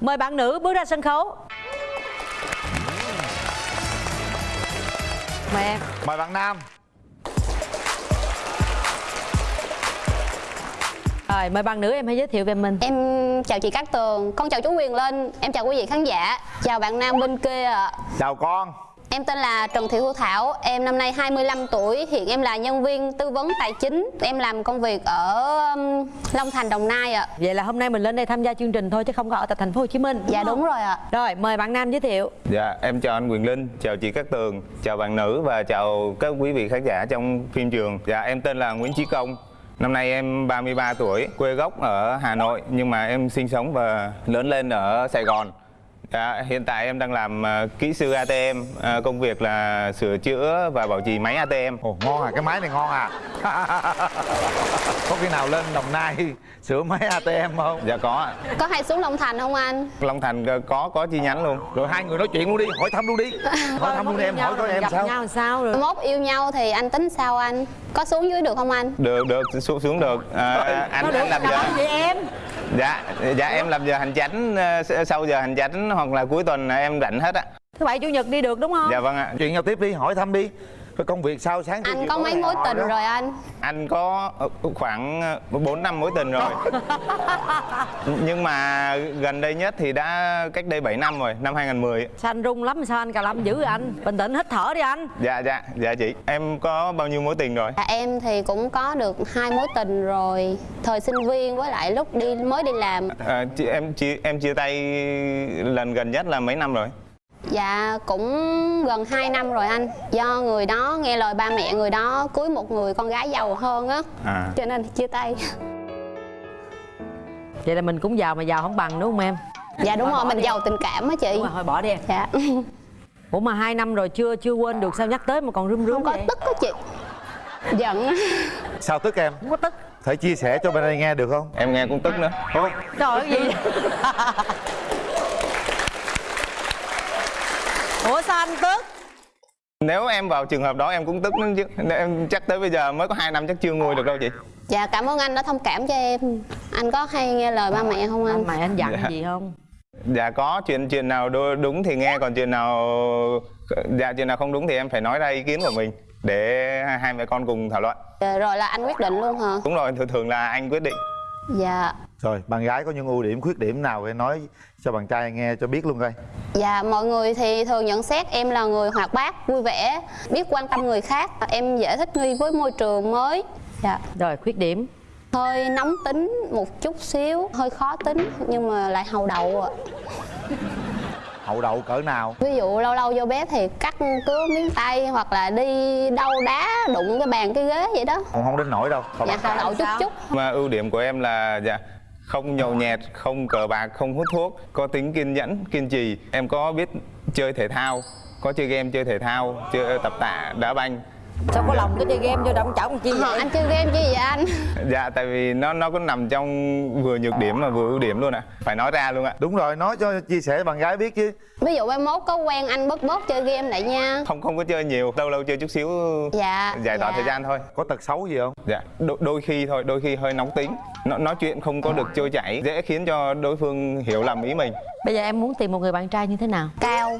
Mời bạn nữ bước ra sân khấu. Mời em. Mời bạn Nam. Rồi mời bạn nữ em hãy giới thiệu về mình. Em chào chị Cát Tường, con chào chú Quyền Linh, em chào quý vị khán giả, chào bạn nam bên kia ạ. Chào con. Em tên là Trần Thị Thu Thảo, em năm nay 25 tuổi, hiện em là nhân viên tư vấn tài chính, em làm công việc ở um, Long Thành, Đồng Nai ạ. Vậy là hôm nay mình lên đây tham gia chương trình thôi chứ không có ở tại thành phố Hồ Chí Minh Dạ không? đúng rồi ạ. Rồi mời bạn Nam giới thiệu Dạ, em chào anh Quyền Linh, chào chị Cát Tường, chào bạn nữ và chào các quý vị khán giả trong phim trường. Dạ, em tên là Nguyễn Chí Công. Năm nay em 33 tuổi, quê gốc ở Hà Nội nhưng mà em sinh sống và lớn lên ở Sài Gòn. Dạ, hiện tại em đang làm ờ, kỹ sư ATM, ờ, công việc là sửa chữa và bảo trì máy ATM. Ồ ngon à, cái máy này ngon à Có khi nào lên Đồng Nai sửa máy ATM không? Dạ có ạ. Có hay xuống Long Thành không anh? Long Thành ờ, có có chi nhánh luôn. Rồi hai người nói chuyện luôn đi, hỏi thăm luôn đi Hỏi thăm luôn đi, em hỏi coi em gặp sao nhau làm sao rồi Mốt yêu nhau thì anh tính sao anh? Có xuống dưới được không anh? Được được xuống xuống được. Ờ, anh anh làm gì em dạ dạ em làm giờ hành chánh ờ, sau giờ hành chánh hoặc là cuối tuần em rảnh hết á. Thứ bảy chủ nhật đi được đúng không? Dạ vâng ạ. Chuyện nhau tiếp đi, hỏi thăm đi Cái công việc sao sáng Anh có mấy mối tình rồi anh? anh có ờ, khoảng ờ, bốn năm mối tình rồi. Nhưng mà gần đây nhất thì đã cách đây 7 năm rồi năm 2010 Sao anh rung lắm sao anh cà lâm dữ vậy anh? Bình tĩnh hít thở đi anh. Dạ dạ dạ chị. Em có bao nhiêu mối tình rồi? Dạ, em thì cũng có được hai mối tình rồi. Thời sinh viên với lại lúc đi mới đi làm. À, chị, em chia em chia tay lần gần nhất là mấy năm rồi Dạ cũng gần 2 năm rồi anh. Do người đó nghe lời ba mẹ người đó cưới một người con gái giàu hơn á. À. Cho nên chia tay. Vậy là mình cũng giàu mà giàu không bằng đúng không em? Dạ đúng rồi, mình giàu tình cảm á chị. Đúng rồi thôi bỏ đi em. Dạ. Ủa mà hai năm rồi chưa chưa quên được sao nhắc tới mà còn run run Không có vậy? tức á chị. Giận á. Sao tức em? Không có tức. Thể chia sẻ cho bên đây nghe được không? em nghe cũng tức nữa. Thôi. Trời ơi cái gì Ủa sao anh tức nếu em vào trường hợp đó em cũng tức nữa chứ em chắc tới bây giờ mới có hai năm chắc chưa nguôi được đâu chị Dạ cảm ơn anh đã thông cảm cho em Anh có hay nghe lời ba mẹ không anh? Mày anh dặn Dạ. gì không Dạ có chuyện chuyện nào đúng thì nghe còn chuyện nào dạ chuyện nào không đúng thì em phải nói ra ý kiến của mình để hai hai mẹ con cùng thảo luận. Dạ, Rồi là anh quyết định luôn hả? Đúng rồi, thường thường là anh quyết định. Dạ. Rồi, bạn gái có những ưu điểm, khuyết điểm nào để nói cho bạn trai nghe cho biết luôn coi. Dạ mọi người thì thường nhận xét em là người hoạt bát, vui vẻ Biết quan tâm người khác. Em dễ thích nghi với môi trường mới. Dạ. Rồi khuyết điểm? Hơi nóng tính một chút xíu hơi khó tính nhưng mà lại hầu đậu ạ Hậu đậu cỡ nào? ví dụ lâu lâu vô bếp thì cắt cứa miếng tay hoặc là đi đâu đá đụng cái bàn cái ghế vậy đó Còn không đến nổi đâu Còn dạ hầu đậu chút chút Mà ưu điểm của em là dạ không nhậu nhẹt, không cờ bạc, không hút thuốc, có tính kiên nhẫn, kiên trì. Em có biết chơi thể thao, có chơi game chơi thể thao, chơi tập tạ, đá banh. Sao có lòng cái chơi game vô động chảo con chi vậy? Anh chơi game chứ gì vậy anh? Dạ tại vì nó nó có nằm trong vừa nhược điểm mà vừa ưu điểm luôn ạ. Phải nói ra luôn ạ. Đúng rồi, nói cho chia sẻ bạn gái biết chứ. Ví dụ mai mốt có quen anh bớt bớt chơi game lại nha. Không không có chơi nhiều, lâu lâu chơi chút xíu dạ. giải tỏa dạ. thời gian thôi. Có tật xấu gì không? Dạ, đôi, đôi khi thôi, đôi khi hơi nóng tính. Nó, Nói chuyện không có được trôi chảy Dễ khiến cho đối phương hiểu lầm ý mình. Bây giờ em muốn tìm một người bạn trai như thế nào? Cao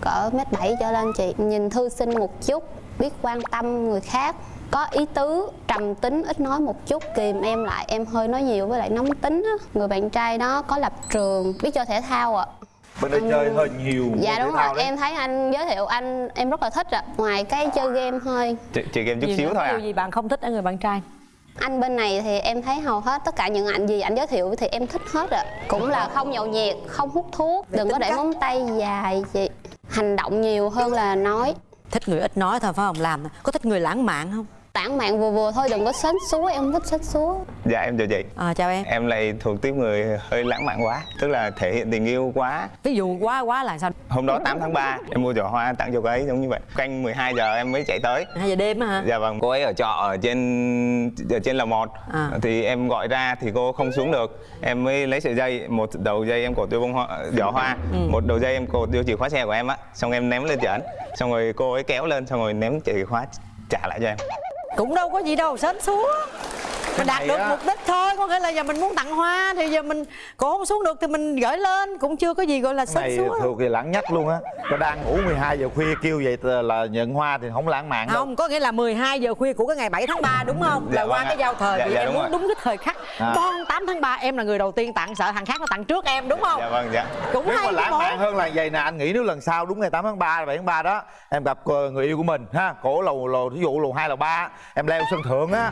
cỡ mét bảy trở lên chị. Nhìn thư sinh một chút biết quan tâm người khác có ý tứ trầm tính ít nói một chút kìm em lại em hơi nói nhiều với lại nóng tính á. Người bạn trai đó có lập trường biết chơi thể thao ạ. Bên đây chơi hơi nhiều dạ đúng rồi. đấy. em thấy anh giới thiệu anh em rất là thích ạ. Ngoài cái chơi game thôi Chị, chị game chút xíu thôi à? Điều gì bạn không thích ở người bạn trai? Anh bên này thì em thấy hầu hết tất cả những ảnh gì anh giới thiệu thì em thích hết ạ. Cũng là không nhậu nhẹt không hút thuốc đừng có để móng tay dài chị. Hành động nhiều hơn là nói Thích người ít nói thôi phải không? Làm Có thích người lãng mạn không? Tản mạn vừa vừa thôi đừng có sến súa em không thích sến súa Dạ em chào chị. À, Chào em. Em lại thuộc tiếp người hơi lãng mạn quá Tức là thể hiện tình yêu quá. Ví dụ quá quá là sao? Hôm đó 8 tháng 3 Em mua giỏ hoa tặng cho cô ấy giống như vậy. Canh 12 giờ em mới chạy tới. Hai giờ đêm á hả? Dạ vâng, cô ấy ở trọ ở trên ở trên lầu 1 À. Thì em gọi ra thì cô không xuống được. Em mới lấy sợi dây, một đầu dây em cột vô bông hoa, giỏ hoa. Một đầu dây em cột vô chìa khóa xe của em á. Xong em ném lên trển Xong rồi cô ấy kéo lên, xong rồi ném chìa khóa trả lại cho em cũng đâu có gì đâu sến súa mình đạt được á, mục đích thôi có nghĩa là giờ mình muốn tặng hoa thì giờ mình cổ không xuống được thì mình gửi lên cũng chưa có gì gọi là sến súa thuộc về lãng nhất luôn á. Có đang ngủ 12 giờ khuya kêu vậy là nhận hoa thì không lãng mạn đâu. Không có nghĩa là 12 giờ khuya của cái ngày 7 tháng 3 đúng không? Dạ là qua vâng cái giao thời Dạ, dạ, em đúng muốn rồi. đúng cái thời khắc À. con 8 tháng 3 em là người đầu tiên tặng sợ thằng khác nó tặng trước em đúng không? Dạ vâng dạ. Cũng nếu hay mà lãng mạn hơn là vậy nè anh nghĩ nếu lần sau đúng ngày 8 tháng 3 7 tháng 3 đó em gặp ờ, người yêu của mình ha cổ lầu lầu thí dụ lầu hai lầu ba em leo sân thượng á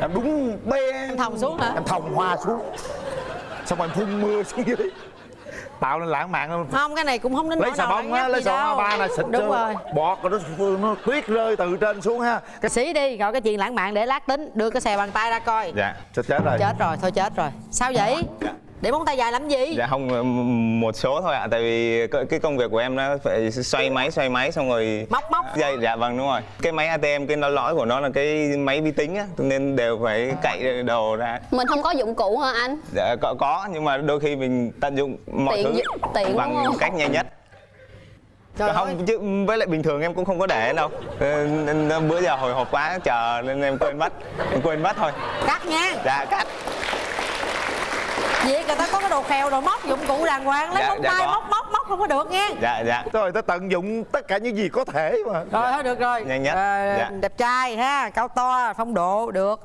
em đúng bê em thòng xuống hả? em thòng hoa xuống. Xong rồi em phun mưa xuống dưới. Tạo nên lãng mạn hơn không cái này cũng không đến lấy xà bông á lấy xà bông ba là xịt đúng rồi. Bọt rồi nó, nó tuyết rơi từ trên xuống ha. Cái xí đi rồi cái chuyện lãng mạn để lát tính đưa cái xè bằng tay ra coi. Dạ chết chết rồi. Chết rồi thôi chết rồi. Sao vậy để móng tay dài làm gì? Dạ không một số thôi ạ tại vì cái công việc của em nó phải xoay máy xoay máy xong rồi móc móc. Dây dạ vâng đúng rồi. Cái máy ATM cái nó lõi của nó là cái máy vi tính á nên đều phải cậy đồ ra. Mình không có dụng cụ hả anh? Dạ có, có nhưng mà đôi khi mình tận dụng mọi Tiện thứ tiện đúng bằng không? cách nhanh nhất. Trời ơi. không chứ với lại bình thường em cũng không có để đâu. Ờ, nên bữa giờ hồi hộp quá chờ nên em quên mất. Em quên mất thôi. Cắt nha. Dạ cắt vậy người ta có cái đồ khèo đồ móc dụng cụ đàng hoàng lấy Dạ, móng dạ tay có. móc móc móc không có được nha. Dạ dạ. Rồi ta tận dụng tất cả những gì có thể mà. Rồi thôi được rồi. Nhanh nhất. Ờ, Dạ. đẹp trai ha cao to phong độ được.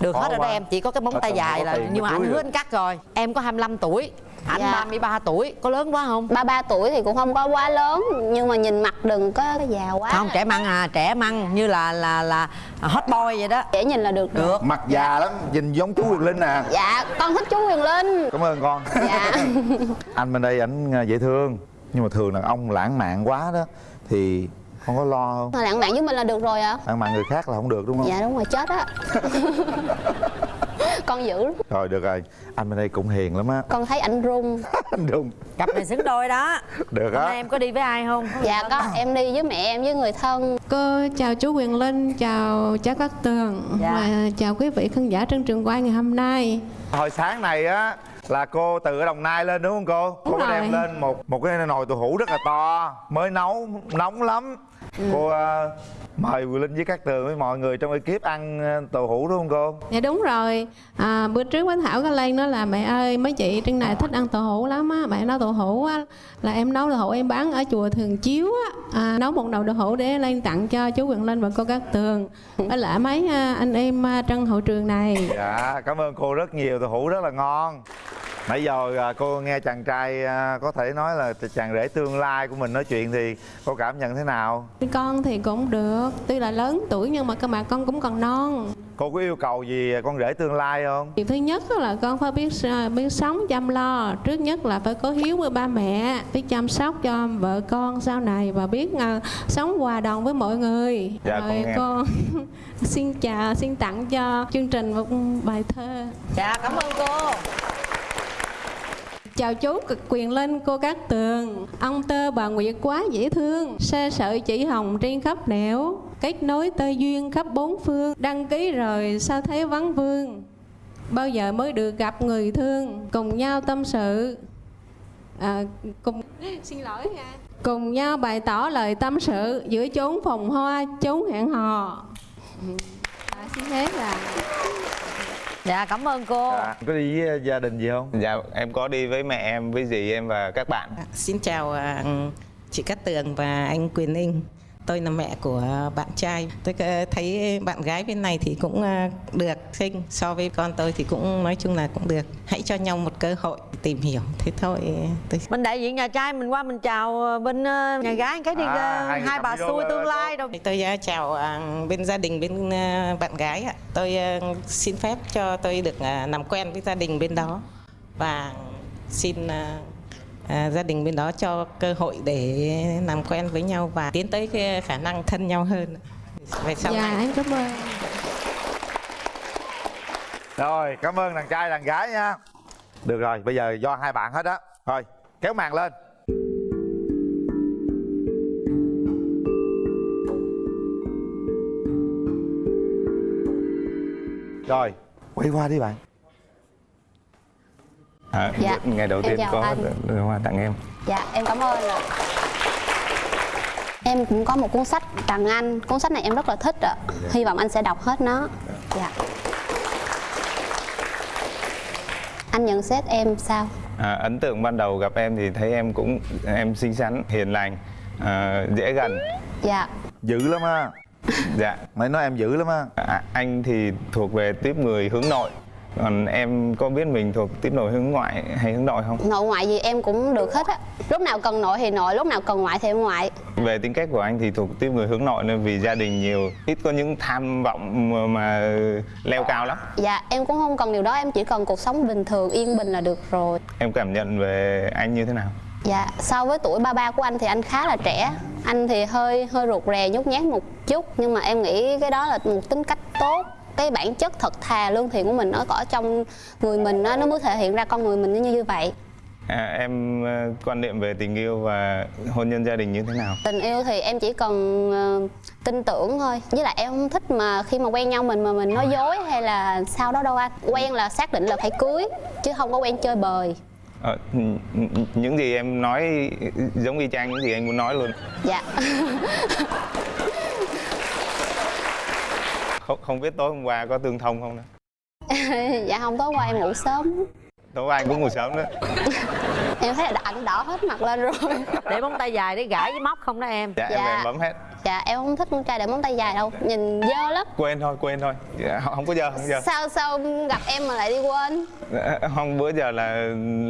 Được Khó hết rồi đó em chỉ có cái móng tay dài là tiền nhưng mà anh hứa anh cắt rồi em có 25 tuổi anh Dạ. 33 tuổi có lớn quá không? 33 tuổi thì cũng không có quá lớn nhưng mà nhìn mặt đừng có già quá. Không trẻ măng à trẻ măng như là là là hot boy vậy đó. Dễ nhìn là được được. Mặt già lắm nhìn giống chú Quyền Linh nè dạ con thích chú Huyền Linh. Cảm ơn con. Dạ. Anh bên đây ảnh à, dễ thương nhưng mà thường là ông lãng mạn quá đó thì không có lo không? Lãng mạn với mình là được rồi ạ. Lãng mạn người khác là không được đúng không? Dạ đúng rồi chết á con dữ rồi được rồi. Anh bên đây cũng hiền lắm á. Con thấy ảnh run. Anh đúng cặp này xứng đôi đó. Được hôm á nay em có đi với ai không? Dạ có. Em đi với mẹ em với người thân. Cô chào chú Quyền Linh, chào cháu Cát Tường. Dạ. và chào quý vị khán giả trên trường quay ngày hôm nay. hồi sáng này á là cô từ ở đồng nai lên đúng không cô? Cô Đúng có rồi. đem lên một một cái nồi tàu hũ rất là to mới nấu nóng lắm. Cô à, mời Quyền Linh với các tường với mọi người trong ekip ăn à, tàu hũ đúng không cô? Dạ đúng rồi, à, bữa trước với Thảo có lên nói là mẹ ơi mấy chị trên này thích ăn tàu hũ lắm á, mẹ nấu tàu hũ á là em nấu tàu hũ em bán ở chùa Thường Chiếu á, à, nấu một nồi tàu hũ để lên tặng cho chú Quyền Linh và cô Cát Tường. Với lại mấy à, anh em à, trong hậu trường này. dạ cảm ơn cô rất nhiều. Tàu hũ rất là ngon nãy giờ à, cô nghe chàng trai à, có thể nói là chàng rể tương lai của mình nói chuyện thì cô cảm nhận thế nào? Con thì cũng được, tuy là lớn tuổi nhưng mà cơ mà con cũng còn non. cô có yêu cầu gì con rể tương lai không? Điều thứ nhất là con phải biết s- biết sống chăm lo. Trước nhất là phải có hiếu với ba mẹ Biết chăm sóc cho vợ con sau này Và biết à, sống hòa đồng với mọi người. Dạ, Rồi con xin chào, xin tặng cho chương trình một bài thơ. Dạ cảm ơn cô Chào chú cực quyền linh cô Cát Tường. Ông tơ bà Nguyệt quá dễ thương Xe sợi chỉ hồng trên khắp nẻo. Kết nối tơ duyên khắp bốn phương Đăng ký rồi sao thấy vắng vương. Bao giờ mới được gặp người thương Cùng nhau tâm sự. À, cùng Xin lỗi nha Cùng nhau bày tỏ lời tâm sự Giữa chốn phòng hoa, chốn hẹn hò. Ừ. À, Xin hết là dạ cảm ơn cô dạ. có đi với gia đình gì không dạ em có đi với mẹ em với dì em và các bạn Xin chào à, chị Cát Tường và anh Quyền Ninh. Tôi là mẹ của bạn trai. Tôi ờ, thấy bạn gái bên này thì cũng à, được xinh so với con tôi thì cũng nói chung là cũng được. Hãy cho nhau một cơ hội tìm hiểu. Thế thôi tôi mình đại diện nhà trai mình qua mình chào ờ, bên ờ, nhà gái cái đi À, ờ, hai bà xui tương lai đâu tôi chào bên gia đình bên bạn gái ạ. Tôi xin phép cho tôi được làm quen với gia đình bên đó và xin à, gia đình bên đó cho cơ hội để làm quen với nhau và tiến tới cái khả năng thân nhau hơn. Về sau Dạ này. em cảm ơn. Rồi cảm ơn đàn trai đàn gái nha. Được rồi bây giờ do hai bạn hết á. Thôi kéo màn lên. Rồi quay qua đi bạn à, Dạ, ngày đầu em tiên có đưa hoa tặng em. Dạ em cảm ơn ạ. Em cũng có một cuốn sách tặng anh. Cuốn sách này em rất là thích ạ. Hy vọng anh sẽ đọc hết nó. Dạ. Anh nhận xét em sao? À, ấn tượng ban đầu gặp em thì thấy em cũng em xinh xắn, hiền lành, à, dễ gần. dạ. Dữ lắm á Dạ. mày nói em dữ lắm á À, anh thì thuộc về tiếp người hướng nội. Còn em có biết mình thuộc tiếp nội hướng ngoại hay hướng nội không? nội ngoại gì em cũng được hết á lúc nào cần nội thì nội lúc nào cần ngoại thì ngoại Về tính cách của anh thì thuộc tiếp người hướng nội nên vì gia đình nhiều, ít có những tham vọng mà, mà leo cao lắm. dạ em cũng không cần điều đó em chỉ cần cuộc sống bình thường yên bình là được rồi Em cảm nhận về anh như thế nào? Dạ, so với tuổi ba ba của anh thì anh khá là trẻ Anh thì hơi hơi rụt rè nhút nhát một chút Nhưng mà em nghĩ cái đó là một tính cách tốt Cái bản chất thật thà lương thiện của mình nó có trong người mình nó, nó mới thể hiện ra con người mình như như vậy À, em ờ, quan niệm về tình yêu và hôn nhân gia đình như thế nào? Tình yêu thì em chỉ cần ờ, tin tưởng thôi Với lại em không thích mà khi mà quen nhau mình mà mình nói dối hay là sao đó đâu anh Quen là xác định là phải cưới Chứ không có quen chơi bời n- những gì em nói giống y chang những gì anh muốn nói luôn. Dạ Không, không biết tối hôm qua có tương thông không nữa. Dạ không tối qua em ngủ sớm Tối qua anh cũng ngủ sớm nữa. Em thấy là ảnh đỏ hết mặt lên rồi để móng tay dài để gãi với móc không đó em Dạ, em Dạ. về em bấm hết. Dạ em không thích con trai để móng tay dài đâu Nhìn dơ lắm Quên thôi, quên thôi. Dạ, không có giờ, không giờ. Sao sao gặp em mà lại đi quên Dạ, Không bữa giờ là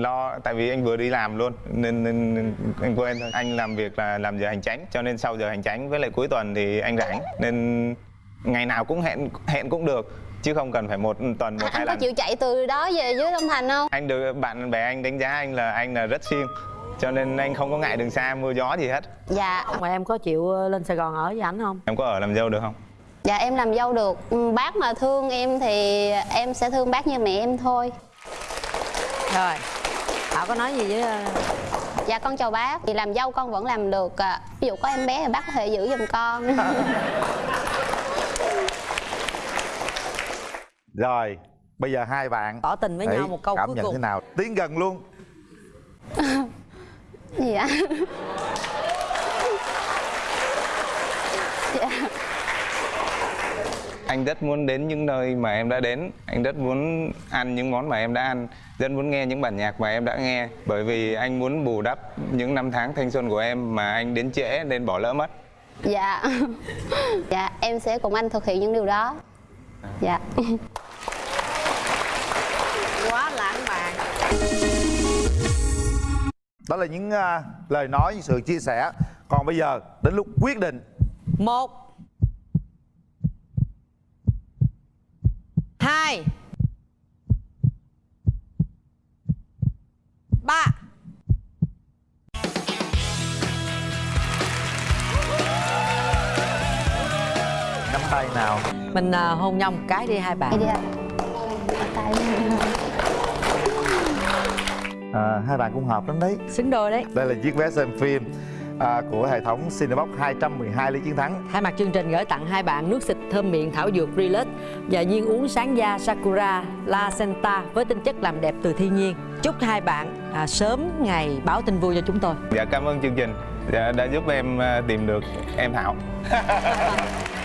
lo tại vì anh vừa đi làm luôn nên, nên, nên anh quên thôi. Anh làm việc là làm giờ hành chánh cho nên sau giờ hành chánh với lại cuối tuần thì anh rảnh nên ngày nào cũng hẹn hẹn cũng được chứ không cần phải một tuần một hai Anh có lần. chịu chạy từ đó về dưới Long Thành không? Anh được bạn bè anh đánh giá anh là anh là rất siêng cho nên anh không có ngại đường xa mưa gió gì hết. Dạ. Mà em có chịu ờ, lên sài gòn ở với ảnh không? Em có ở làm dâu được không? Dạ em làm dâu được. Ừ, Bác mà thương em thì em sẽ thương bác như mẹ em thôi. Rồi. Thảo có nói gì với ờ, Dạ con chào bác. Thì làm dâu con vẫn làm được à. Ví dụ có em bé thì bác có thể giữ giùm con rồi bây giờ hai bạn tỏ tình với nhau một câu cảm cuối nhận cùng. thế nào? Tiến gần luôn. Gì ạ Dạ. Anh rất muốn đến những nơi mà em đã đến. Anh rất muốn ăn những món mà em đã ăn. Rất muốn nghe những bản nhạc mà em đã nghe. Bởi vì anh muốn bù đắp những năm tháng thanh xuân của em Mà anh đến trễ nên bỏ lỡ mất. Dạ. Dạ em sẽ cùng anh thực hiện những điều đó. Dạ đó là những à, lời nói những sự chia sẻ. Còn bây giờ đến lúc quyết định. Một. Hai. Ba. Nắm tay nào. Mình à, hôn nhau một cái đi hai Đi bạn. Đi ạ Ở tay à, hai bạn cũng hợp lắm đấy. Xứng đôi đấy. Đây là chiếc vé xem phim à, của hệ thống Cinebox 212 lý chiến thắng. Thay mặt chương trình gửi tặng hai bạn nước xịt thơm miệng thảo dược Relax và viên uống sáng da Sakura La Senta với tinh chất làm đẹp từ thiên nhiên. Chúc hai bạn à, sớm ngày báo tin vui cho chúng tôi. Dạ cảm ơn chương trình. Dạ, Đã giúp em à, tìm được em Thảo